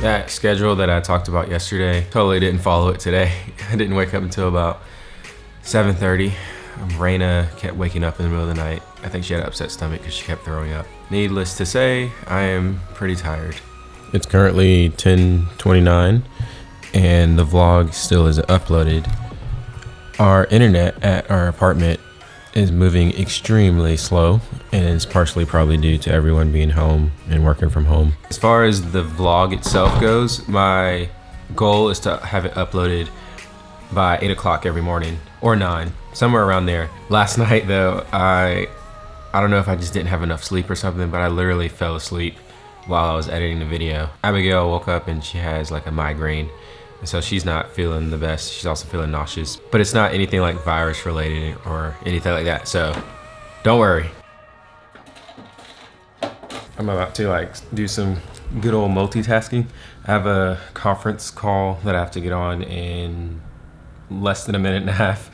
That schedule that I talked about yesterday, totally didn't follow it today. I didn't wake up until about 7.30. Um, Raina kept waking up in the middle of the night. I think she had an upset stomach because she kept throwing up. Needless to say, I am pretty tired. It's currently 10.29 and the vlog still isn't uploaded. Our internet at our apartment is moving extremely slow and it's partially probably due to everyone being home and working from home. As far as the vlog itself goes, my goal is to have it uploaded by 8 o'clock every morning or 9 somewhere around there. Last night though i i don't know if i just didn't have enough sleep or something but i literally fell asleep while i was editing the video. Abigail woke up and she has like a migraine and so she's not feeling the best. She's also feeling nauseous. But it's not anything like virus related or anything like that. So don't worry. I'm about to like do some good old multitasking. I have a conference call that i have to get on in less than a minute and a half.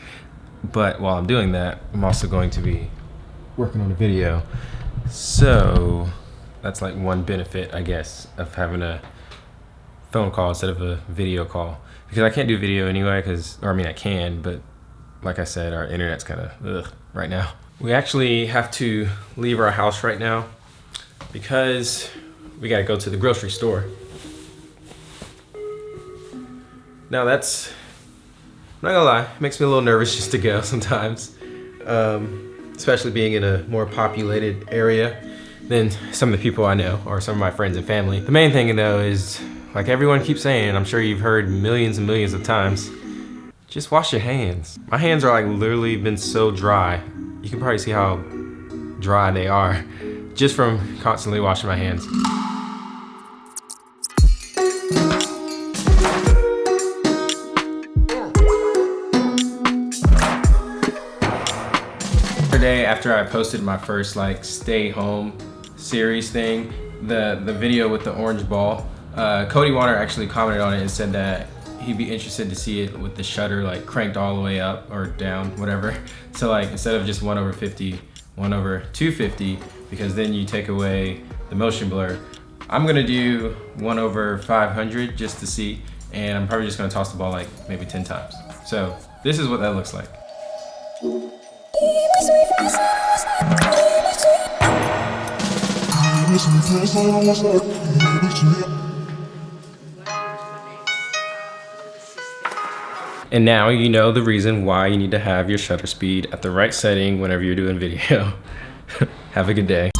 But while I'm doing that, I'm also going to be working on a video. So that's like one benefit, I guess, of having a phone call instead of a video call. Because I can't do video anyway, because, or I mean I can, but like I said, our internet's kind of right now. We actually have to leave our house right now because we got to go to the grocery store. Now that's I'm not gonna lie, it makes me a little nervous just to go sometimes. Um, especially being in a more populated area than some of the people I know or some of my friends and family. The main thing though is, like everyone keeps saying, and I'm sure you've heard millions and millions of times, just wash your hands. My hands are like literally been so dry. You can probably see how dry they are just from constantly washing my hands. Yesterday, after I posted my first like stay home series thing, the, the video with the orange ball, uh, Cody Warner actually commented on it and said that he'd be interested to see it with the shutter like cranked all the way up or down, whatever. So like instead of just one over 50, one over 250, because then you take away the motion blur. I'm gonna do one over 500 just to see, and I'm probably just gonna toss the ball like maybe 10 times. So this is what that looks like. And now you know the reason why you need to have your shutter speed at the right setting whenever you're doing video. have a good day.